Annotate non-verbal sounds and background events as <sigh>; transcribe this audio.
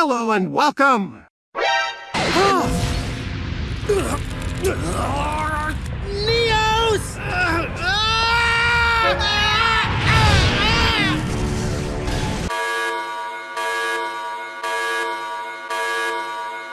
Hello and welcome! <gasps> <laughs>